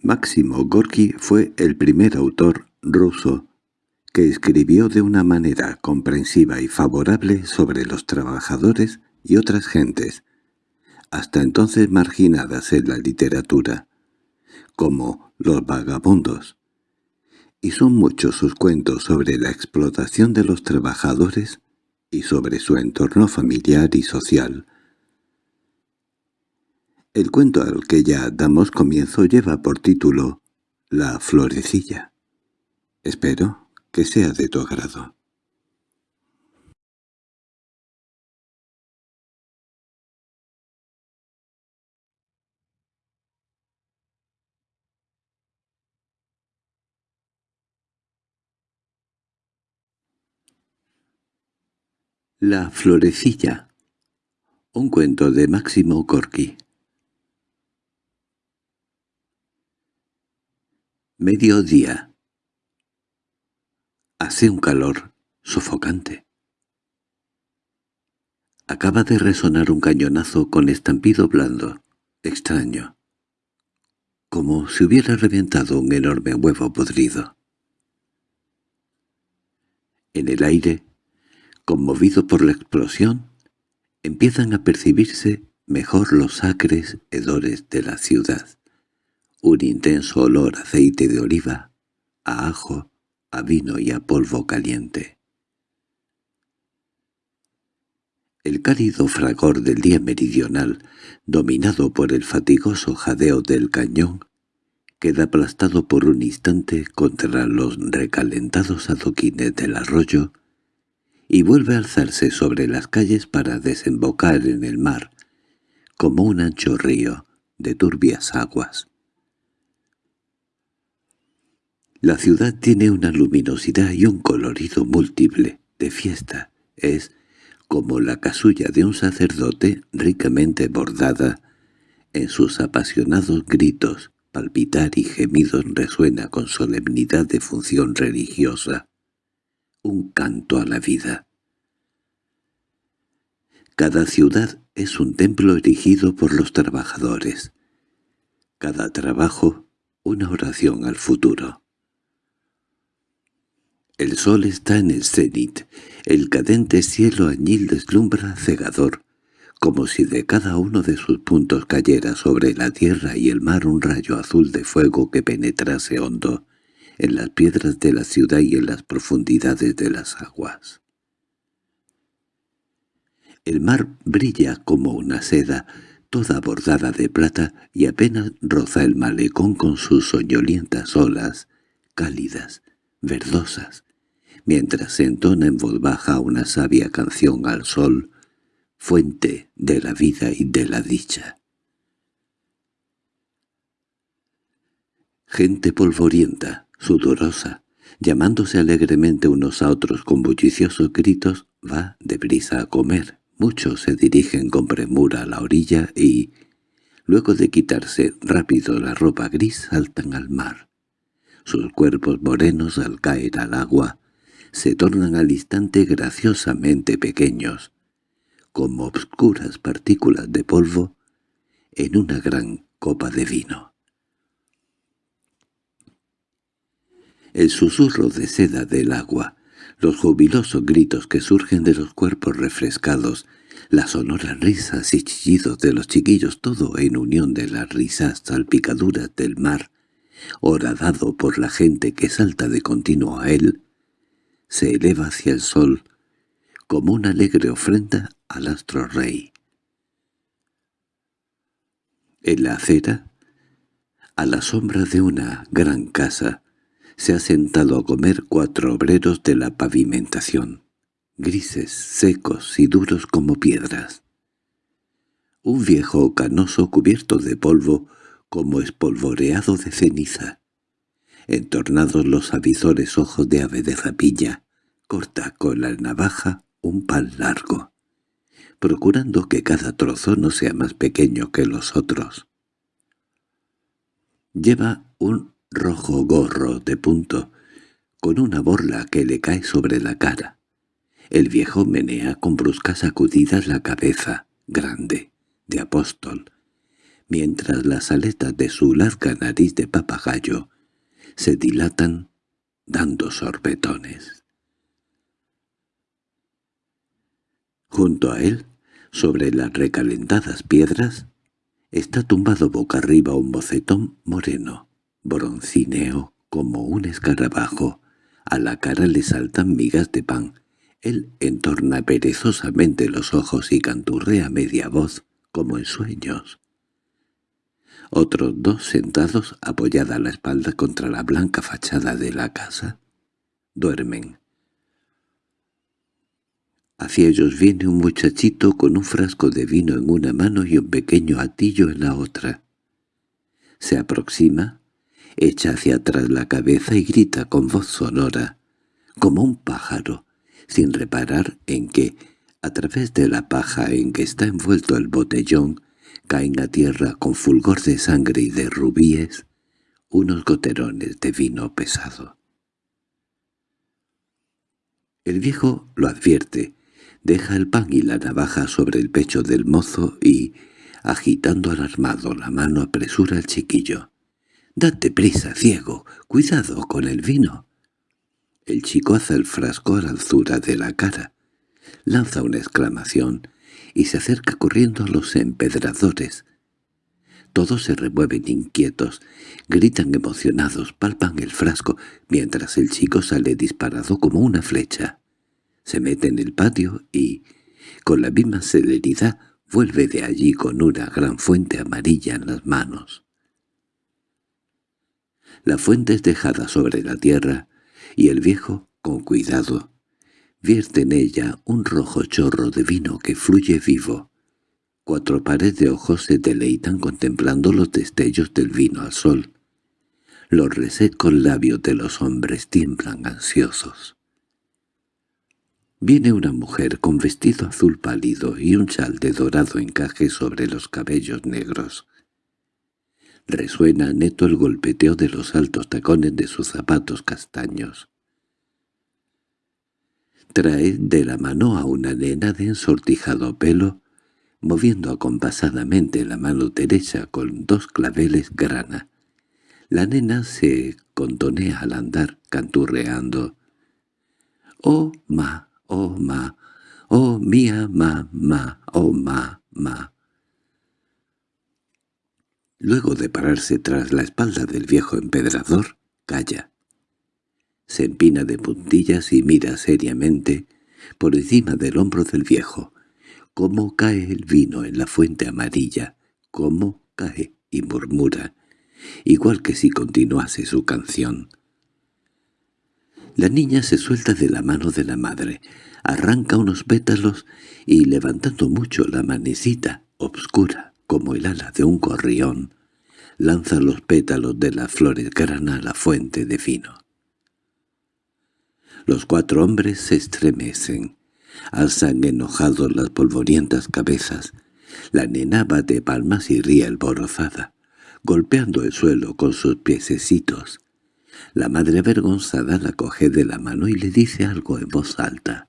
Máximo Gorki fue el primer autor ruso que escribió de una manera comprensiva y favorable sobre los trabajadores y otras gentes, hasta entonces marginadas en la literatura, como los vagabundos. Y son muchos sus cuentos sobre la explotación de los trabajadores y sobre su entorno familiar y social. El cuento al que ya damos comienzo lleva por título La florecilla. Espero que sea de tu agrado. La florecilla Un cuento de Máximo Gorki Mediodía. Hace un calor sofocante. Acaba de resonar un cañonazo con estampido blando, extraño, como si hubiera reventado un enorme huevo podrido. En el aire, conmovido por la explosión, empiezan a percibirse mejor los acres hedores de la ciudad un intenso olor a aceite de oliva, a ajo, a vino y a polvo caliente. El cálido fragor del día meridional, dominado por el fatigoso jadeo del cañón, queda aplastado por un instante contra los recalentados adoquines del arroyo y vuelve a alzarse sobre las calles para desembocar en el mar, como un ancho río de turbias aguas. La ciudad tiene una luminosidad y un colorido múltiple, de fiesta. Es como la casulla de un sacerdote ricamente bordada. En sus apasionados gritos, palpitar y gemidos resuena con solemnidad de función religiosa. Un canto a la vida. Cada ciudad es un templo erigido por los trabajadores. Cada trabajo, una oración al futuro. El sol está en el cenit, el cadente cielo añil deslumbra cegador, como si de cada uno de sus puntos cayera sobre la tierra y el mar un rayo azul de fuego que penetrase hondo en las piedras de la ciudad y en las profundidades de las aguas. El mar brilla como una seda, toda bordada de plata, y apenas roza el malecón con sus soñolientas olas, cálidas, verdosas, mientras entona en voz baja una sabia canción al sol, fuente de la vida y de la dicha. Gente polvorienta, sudorosa, llamándose alegremente unos a otros con bulliciosos gritos, va deprisa a comer. Muchos se dirigen con premura a la orilla y, luego de quitarse rápido la ropa gris, saltan al mar. Sus cuerpos morenos al caer al agua se tornan al instante graciosamente pequeños, como obscuras partículas de polvo en una gran copa de vino. El susurro de seda del agua, los jubilosos gritos que surgen de los cuerpos refrescados, las sonoras risas y chillidos de los chiquillos, todo en unión de las risas salpicaduras del mar, horadado por la gente que salta de continuo a él, se eleva hacia el sol como una alegre ofrenda al astro rey. En la acera, a la sombra de una gran casa, se ha sentado a comer cuatro obreros de la pavimentación, grises, secos y duros como piedras. Un viejo canoso cubierto de polvo, como espolvoreado de ceniza, entornados los avizores ojos de ave de rapilla, corta con la navaja un pan largo, procurando que cada trozo no sea más pequeño que los otros. Lleva un rojo gorro de punto, con una borla que le cae sobre la cara. El viejo menea con bruscas sacudidas la cabeza, grande, de apóstol, mientras las aletas de su larga nariz de papagayo se dilatan dando sorbetones. Junto a él, sobre las recalentadas piedras, está tumbado boca arriba un bocetón moreno, broncíneo como un escarabajo. A la cara le saltan migas de pan. Él entorna perezosamente los ojos y canturrea media voz, como en sueños. Otros dos sentados, apoyada la espalda contra la blanca fachada de la casa, duermen. Hacia ellos viene un muchachito con un frasco de vino en una mano y un pequeño atillo en la otra. Se aproxima, echa hacia atrás la cabeza y grita con voz sonora, como un pájaro, sin reparar en que, a través de la paja en que está envuelto el botellón, caen a tierra con fulgor de sangre y de rubíes unos goterones de vino pesado. El viejo lo advierte, deja el pan y la navaja sobre el pecho del mozo y, agitando alarmado la mano, apresura al chiquillo. «Date prisa, ciego, cuidado con el vino». El chico hace el frasco a la altura de la cara, lanza una exclamación y se acerca corriendo a los empedradores. Todos se remueven inquietos, gritan emocionados, palpan el frasco, mientras el chico sale disparado como una flecha. Se mete en el patio y, con la misma celeridad, vuelve de allí con una gran fuente amarilla en las manos. La fuente es dejada sobre la tierra, y el viejo, con cuidado, vierte en ella un rojo chorro de vino que fluye vivo. Cuatro pares de ojos se deleitan contemplando los destellos del vino al sol. Los resecos labios de los hombres tiemblan ansiosos. Viene una mujer con vestido azul pálido y un chal de dorado encaje sobre los cabellos negros. Resuena neto el golpeteo de los altos tacones de sus zapatos castaños. Trae de la mano a una nena de ensortijado pelo, moviendo acompasadamente la mano derecha con dos claveles grana. La nena se contonea al andar, canturreando. «Oh, ma, oh, ma, oh, mía, ma, ma, oh, ma, ma». Luego de pararse tras la espalda del viejo empedrador, calla se empina de puntillas y mira seriamente por encima del hombro del viejo. Cómo cae el vino en la fuente amarilla, cómo cae y murmura, igual que si continuase su canción. La niña se suelta de la mano de la madre, arranca unos pétalos y, levantando mucho la manecita, obscura como el ala de un gorrión, lanza los pétalos de las flores grana a la fuente de vino. Los cuatro hombres se estremecen, alzan enojados las polvorientas cabezas. La nena de palmas y ríe alborozada, golpeando el suelo con sus piececitos. La madre avergonzada la coge de la mano y le dice algo en voz alta.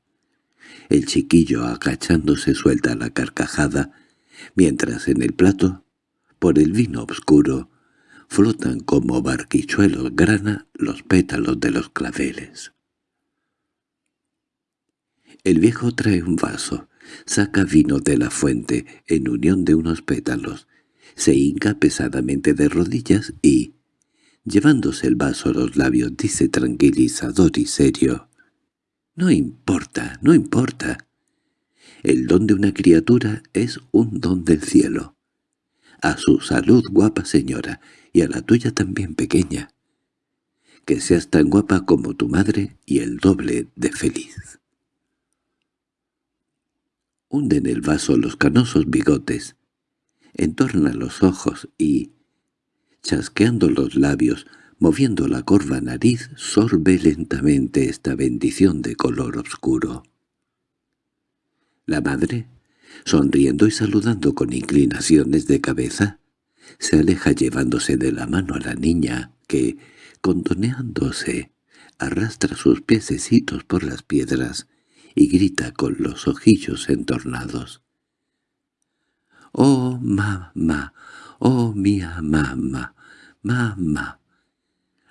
El chiquillo agachándose suelta la carcajada, mientras en el plato, por el vino oscuro, flotan como barquichuelos grana los pétalos de los claveles. El viejo trae un vaso, saca vino de la fuente en unión de unos pétalos, se hinca pesadamente de rodillas y, llevándose el vaso a los labios, dice tranquilizador y serio, «No importa, no importa. El don de una criatura es un don del cielo. A su salud, guapa señora, y a la tuya también pequeña. Que seas tan guapa como tu madre y el doble de feliz» hunde en el vaso los canosos bigotes, entorna los ojos y, chasqueando los labios, moviendo la corva nariz, sorbe lentamente esta bendición de color oscuro. La madre, sonriendo y saludando con inclinaciones de cabeza, se aleja llevándose de la mano a la niña que, contoneándose, arrastra sus piececitos por las piedras y grita con los ojillos entornados. «¡Oh, mamá! «Oh, mía mamá, mamá».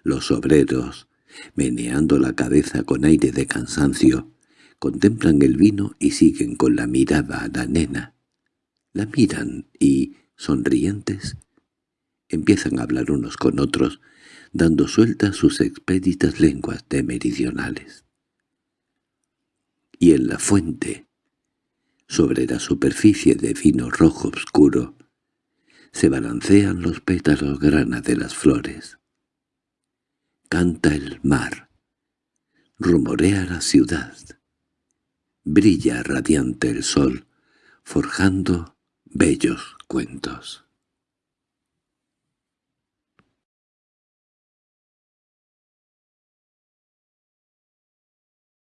Los obreros, meneando la cabeza con aire de cansancio, contemplan el vino y siguen con la mirada a la nena. La miran y, sonrientes, empiezan a hablar unos con otros, dando suelta sus expeditas lenguas de meridionales. Y en la fuente, sobre la superficie de vino rojo oscuro, se balancean los pétalos grana de las flores. Canta el mar, rumorea la ciudad, brilla radiante el sol, forjando bellos cuentos.